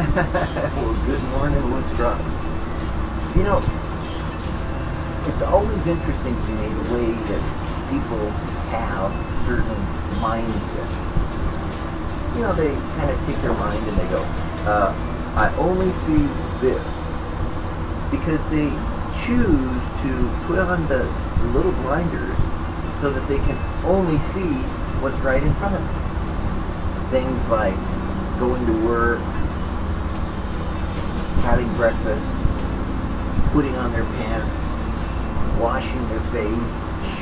well, good morning, Woods Cross. You know, it's always interesting to me the way that people have certain mindsets. You know, they kind of take their mind and they go, uh, I only see this. Because they choose to put on the little blinders so that they can only see what's right in front of them. Things like going to work, having breakfast, putting on their pants, washing their face,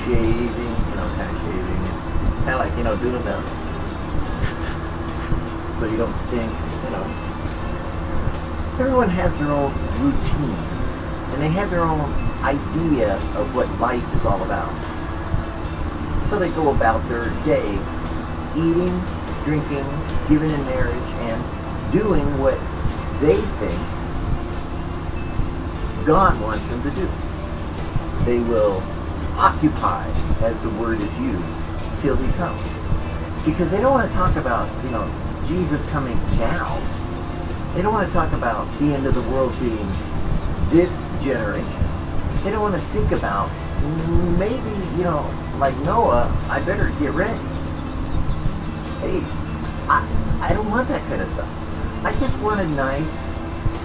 shaving, you know, kind of shaving, kind of like, you know, doing them so you don't stink, you know. Everyone has their own routine, and they have their own idea of what life is all about. So they go about their day eating, drinking, giving in marriage, and doing what they think God wants them to do. They will occupy, as the word is used, till he comes. Because they don't want to talk about, you know, Jesus coming now. They don't want to talk about the end of the world being this generation. They don't want to think about maybe, you know, like Noah, I better get ready. Hey, I, I don't want that kind of stuff. I just want a nice,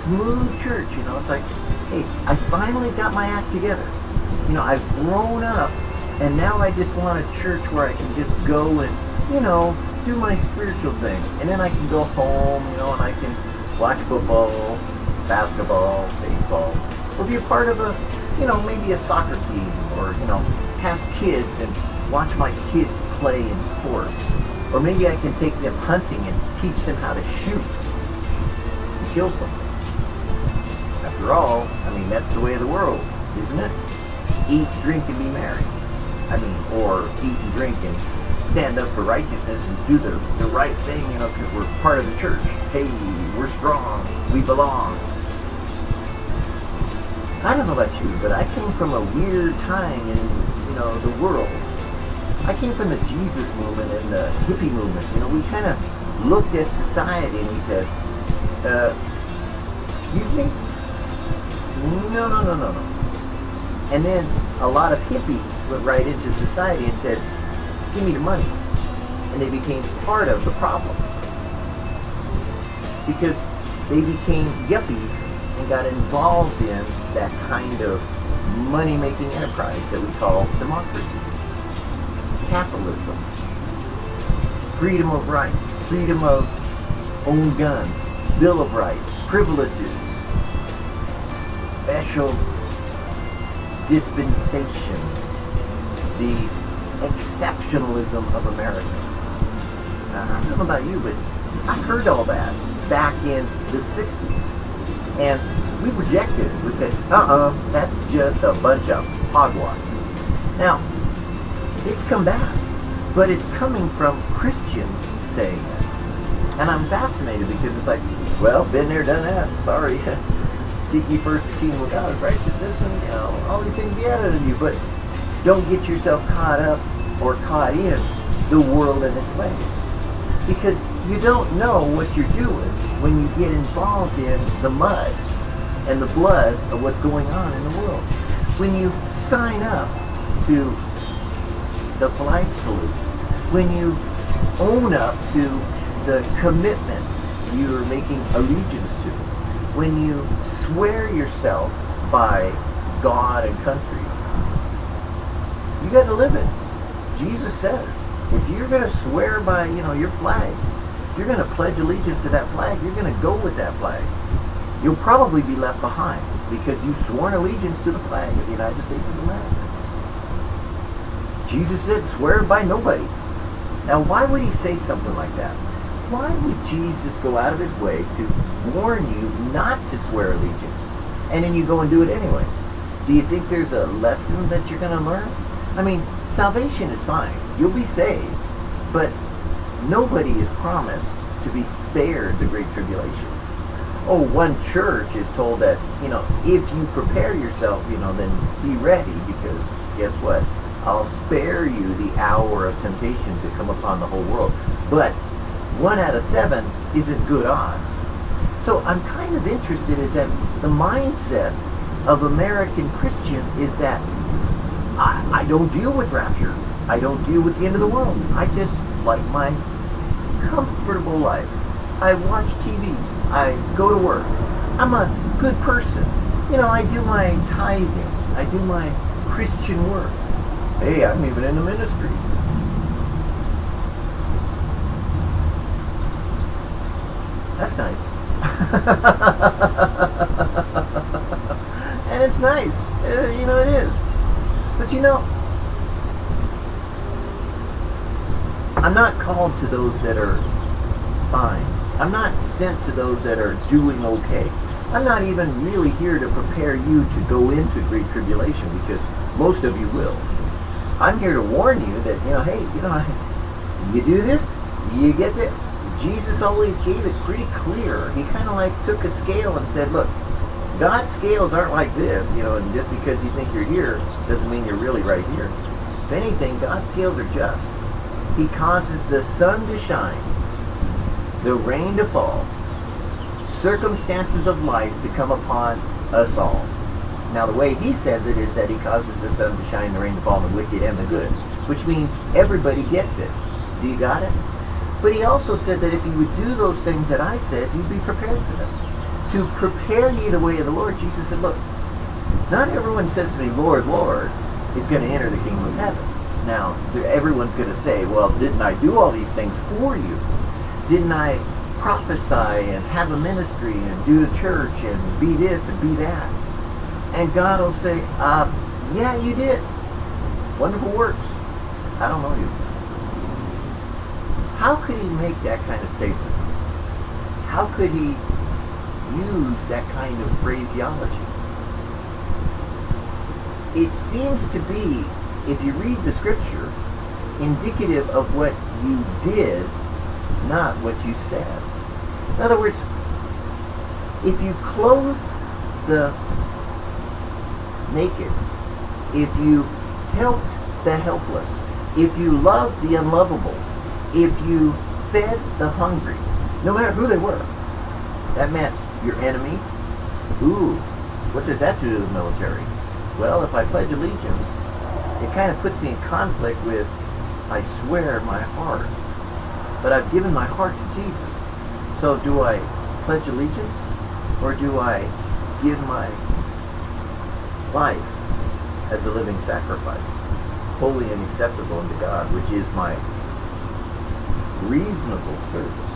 smooth church, you know. It's like, hey, I finally got my act together. You know, I've grown up, and now I just want a church where I can just go and, you know, do my spiritual thing. And then I can go home, you know, and I can watch football, basketball, baseball, or be a part of a, you know, maybe a soccer team, or, you know, have kids and watch my kids play in sports. Or maybe I can take them hunting and teach them how to shoot and kill something. After all, I mean, that's the way of the world, isn't it? Eat, drink, and be merry. I mean, or eat and drink and stand up for righteousness and do the, the right thing, you know, because we're part of the church. Hey, we're strong. We belong. I don't know about you, but I came from a weird time in, you know, the world. I came from the Jesus movement and the hippie movement. You know, we kind of looked at society and we said, uh, excuse me? No, no, no, no, no. And then a lot of hippies went right into society and said, give me the money. And they became part of the problem. Because they became yuppies and got involved in that kind of money-making enterprise that we call democracy. Capitalism. Freedom of rights. Freedom of own guns. Bill of rights. Privileges. Special dispensation. The exceptionalism of America. Now, I don't know about you, but I heard all that back in the 60s. And we rejected it. We said, uh-uh, that's just a bunch of hogwash. Now, it's come back, but it's coming from Christians saying it. And I'm fascinated because it's like, well, been there, done that. Sorry. Seek ye first the kingdom of God's righteousness and you know, all these things be added to you. But don't get yourself caught up or caught in the world and its ways. Because you don't know what you're doing when you get involved in the mud and the blood of what's going on in the world. When you sign up to the flag salute, when you own up to the commitments you're making allegiance to, when you swear yourself by God and country, you got to live it. Jesus said, if you're going to swear by, you know, your flag, you're going to pledge allegiance to that flag, you're going to go with that flag. You'll probably be left behind because you've sworn allegiance to the flag of the United States of America. Jesus said, swear by nobody. Now, why would he say something like that? Why would Jesus go out of his way to warn you not to swear allegiance? And then you go and do it anyway. Do you think there's a lesson that you're going to learn? I mean, salvation is fine. You'll be saved. But nobody is promised to be spared the Great Tribulation. Oh, one church is told that, you know, if you prepare yourself, you know, then be ready because guess what? I'll spare you the hour of temptation to come upon the whole world. But one out of seven isn't good odds. So I'm kind of interested is that the mindset of American Christian is that I, I don't deal with rapture. I don't deal with the end of the world. I just like my comfortable life. I watch TV. I go to work. I'm a good person. You know, I do my tithing. I do my Christian work. Hey, I'm even in the ministry. That's nice. and it's nice. Uh, you know, it is. But you know, I'm not called to those that are fine. I'm not sent to those that are doing okay. I'm not even really here to prepare you to go into great tribulation because most of you will. I'm here to warn you that, you know, hey, you know, you do this, you get this. Jesus always gave it pretty clear. He kind of like took a scale and said, look, God's scales aren't like this, you know, and just because you think you're here doesn't mean you're really right here. If anything, God's scales are just. He causes the sun to shine, the rain to fall, circumstances of life to come upon us all. Now, the way he says it is that he causes the sun to shine, the rain to fall, the wicked and the good, which means everybody gets it. Do you got it? But he also said that if you would do those things that I said, you'd be prepared for them. To prepare ye the way of the Lord, Jesus said, look, not everyone says to me, Lord, Lord, is going to enter the kingdom of heaven. Now, everyone's going to say, well, didn't I do all these things for you? Didn't I prophesy and have a ministry and do the church and be this and be that? And God will say, uh, yeah, you did. Wonderful works. I don't know you. How could he make that kind of statement? How could he use that kind of phraseology? It seems to be if you read the scripture, indicative of what you did, not what you said. In other words, if you clothe the naked, if you helped the helpless, if you loved the unlovable, if you fed the hungry, no matter who they were, that meant your enemy. Ooh, what does that do to the military? Well, if I pledge allegiance, it kind of puts me in conflict with, I swear, my heart. But I've given my heart to Jesus. So do I pledge allegiance? Or do I give my life as a living sacrifice, holy and acceptable unto God, which is my reasonable service?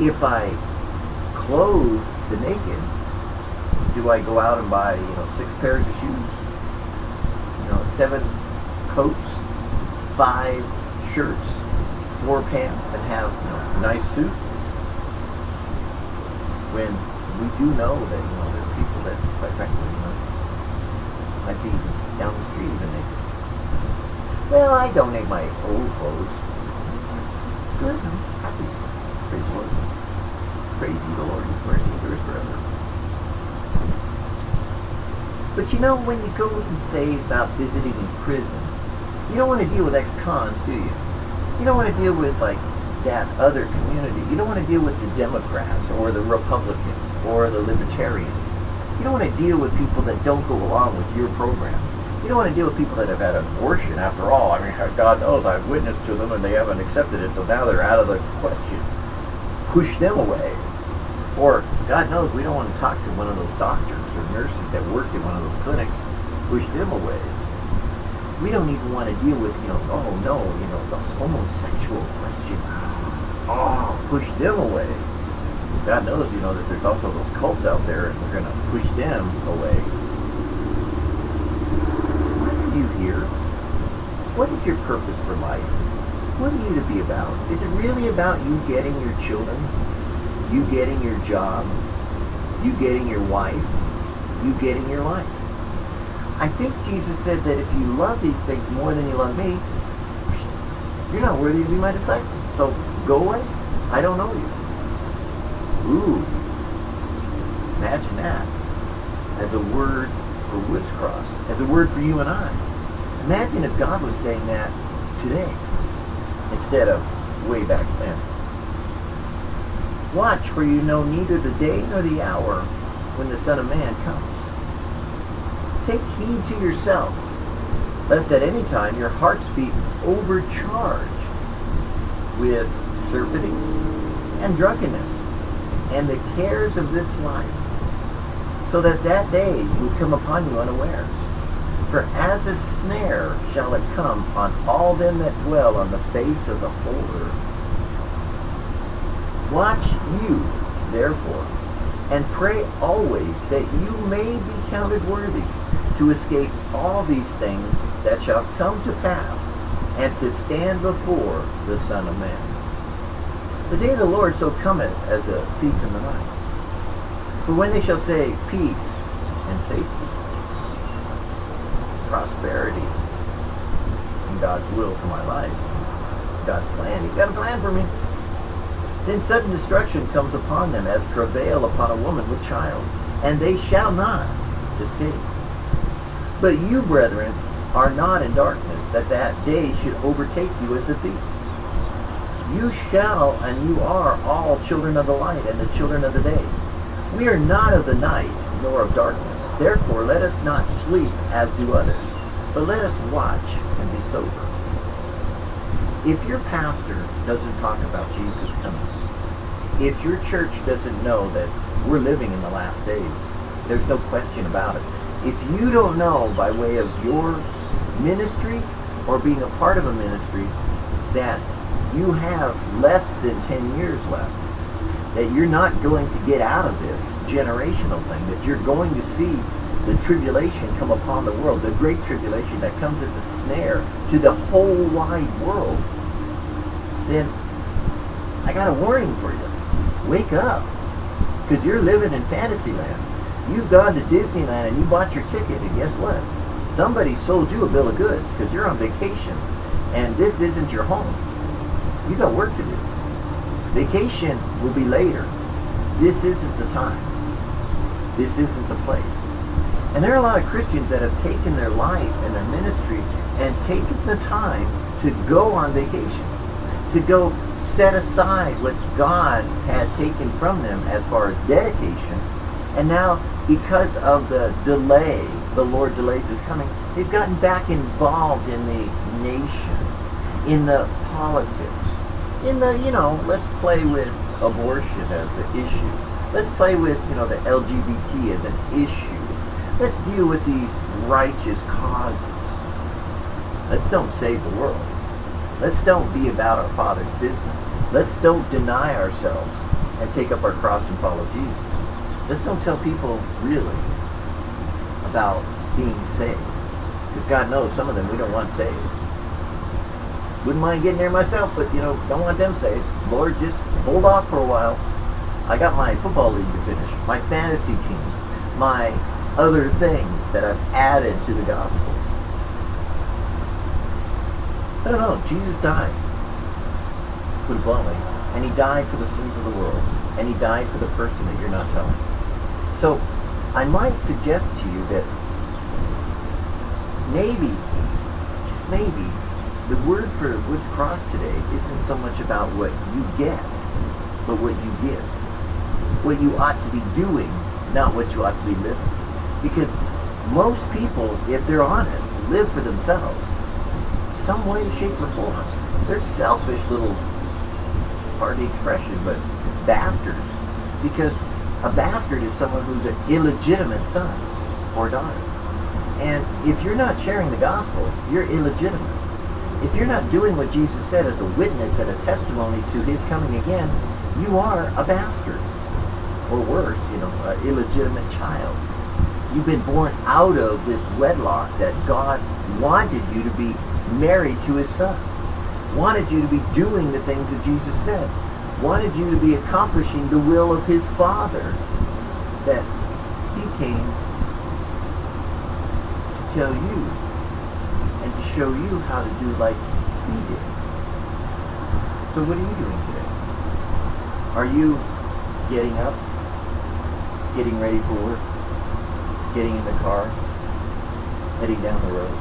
If I clothe the naked, do I go out and buy, you know, six pairs of shoes? You know, seven coats, five shirts, four pants, and have, you know, a nice suit? When we do know that, you know, there are people that, quite frankly, you know, might be down the street even naked. Well, I donate my old clothes. Good. I'm happy. Praise the Lord. Praise the Lord. His mercy endures forever. But you know, when you go and say about visiting in prison, you don't want to deal with ex-cons, do you? You don't want to deal with, like, that other community. You don't want to deal with the Democrats or the Republicans or the Libertarians. You don't want to deal with people that don't go along with your program. You don't want to deal with people that have had an abortion, after all. I mean, God knows I've witnessed to them and they haven't accepted it, so now they're out of the question. Push them away. Or, God knows, we don't want to talk to one of those doctors or nurses that work in one of those clinics. Push them away. We don't even want to deal with, you know, oh no, you know, the homosexual question. Oh, push them away. God knows, you know, that there's also those cults out there, and we're going to push them away. You here? What is your purpose for life? What are you to be about? Is it really about you getting your children? You getting your job? You getting your wife? You getting your life? I think Jesus said that if you love these things more than you love me, you're not worthy to be my disciple. So go away. I don't know you. Ooh. Imagine that. As a word for Woods Cross. As a word for you and I. Imagine if God was saying that today. Instead of way back then. Watch, for you know neither the day nor the hour when the Son of Man comes. Take heed to yourself, lest at any time your hearts be overcharged with surfeiting and drunkenness and the cares of this life, so that that day will come upon you unawares. For as a snare shall it come on all them that dwell on the face of the whole earth. Watch you, therefore, and pray always that you may be counted worthy to escape all these things that shall come to pass, and to stand before the Son of Man. The day of the Lord so cometh as a thief in the night. For when they shall say peace and safety, prosperity, and God's will for my life, God's plan, He's got a plan for me. Then sudden destruction comes upon them as travail upon a woman with child, and they shall not escape. But you, brethren, are not in darkness, that that day should overtake you as a thief. You shall and you are all children of the light and the children of the day. We are not of the night, nor of darkness. Therefore let us not sleep as do others, but let us watch and be sober. If your pastor doesn't talk about Jesus coming, if your church doesn't know that we're living in the last days, there's no question about it. If you don't know by way of your ministry or being a part of a ministry that you have less than 10 years left, that you're not going to get out of this generational thing, that you're going to see the tribulation come upon the world, the great tribulation that comes as a snare to the whole wide world, then I got a warning for you. Wake up. Because you're living in fantasy land. You've gone to Disneyland and you bought your ticket, and guess what? Somebody sold you a bill of goods because you're on vacation, and this isn't your home. You got work to do. Vacation will be later. This isn't the time. This isn't the place. And there are a lot of Christians that have taken their life and their ministry and taken the time to go on vacation, to go set aside what God had taken from them as far as dedication. And now, because of the delay, the Lord delays his coming, they've gotten back involved in the nation, in the politics, in the, you know, let's play with abortion as an issue. Let's play with, you know, the LGBT as an issue. Let's deal with these righteous causes. Let's don't save the world. Let's don't be about our Father's business. Let's don't deny ourselves and take up our cross and follow Jesus. Let's don't tell people really about being saved. Because God knows some of them we don't want saved. Wouldn't mind getting there myself, but you know, don't want them saved. Lord, just hold off for a while. I got my football league to finish, my fantasy team, my other things that I've added to the gospel. I don't know. Jesus died. Put bluntly. And he died for the sins of the world. And he died for the person that you're not telling. So I might suggest to you that maybe, just maybe, the word for Woods Cross today isn't so much about what you get, but what you give. What you ought to be doing, not what you ought to be living. Because most people, if they're honest, live for themselves. Some way, shape, or form. They're selfish little, pardon the expression, but bastards. Because a bastard is someone who's an illegitimate son or daughter. And if you're not sharing the gospel, you're illegitimate. If you're not doing what Jesus said as a witness and a testimony to his coming again, you are a bastard. Or worse, you know, an illegitimate child. You've been born out of this wedlock that God wanted you to be married to his son. Wanted you to be doing the things that Jesus said. Wanted you to be accomplishing the will of his Father that he came to tell you show you how to do like he did. So what are you doing today? Are you getting up? Getting ready for work? Getting in the car? Heading down the road?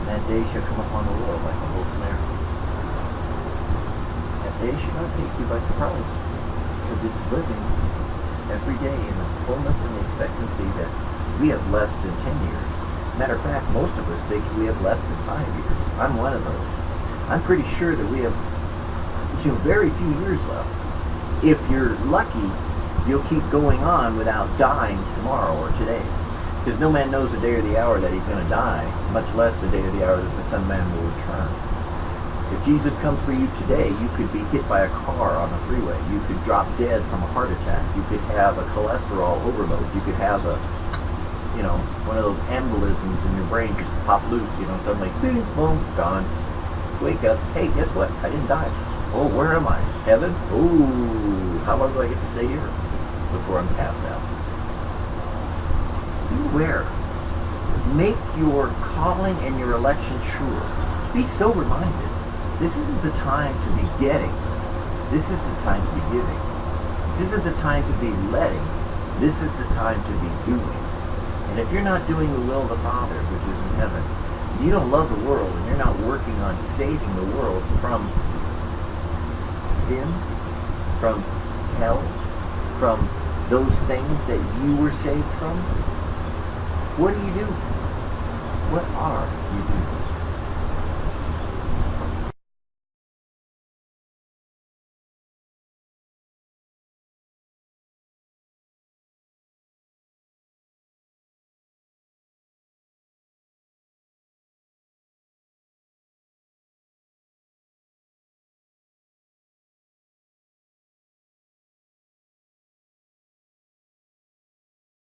And that day shall come upon the world like a whole snare. That day shall not take you by surprise, because it's living every day in the fullness and the expectancy that we have less than 10 years. Matter of fact, most of us think we have less than five years. I'm one of those. I'm pretty sure that we have you know, very few years left. If you're lucky, you'll keep going on without dying tomorrow or today. Because no man knows the day or the hour that he's going to die, much less the day or the hour that the Son Man will return. If Jesus comes for you today, you could be hit by a car on the freeway. You could drop dead from a heart attack. You could have a cholesterol overload. You could have a, you know, one of those embolisms in your brain just pop loose, you know, suddenly, boom, gone. Wake up. Hey, guess what? I didn't die. Oh, where am I? Heaven? Ooh, how long do I get to stay here before I'm passed out? Beware. Make your calling and your election sure. Be sober-minded. This isn't the time to be getting. This is the time to be giving. This isn't the time to be letting. This is the time to be doing. And if you're not doing the will of the Father, which is in heaven, you don't love the world and you're not working on saving the world from sin, from hell, from those things that you were saved from, what do you do? What are you doing?